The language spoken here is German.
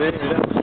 Sehen wieder.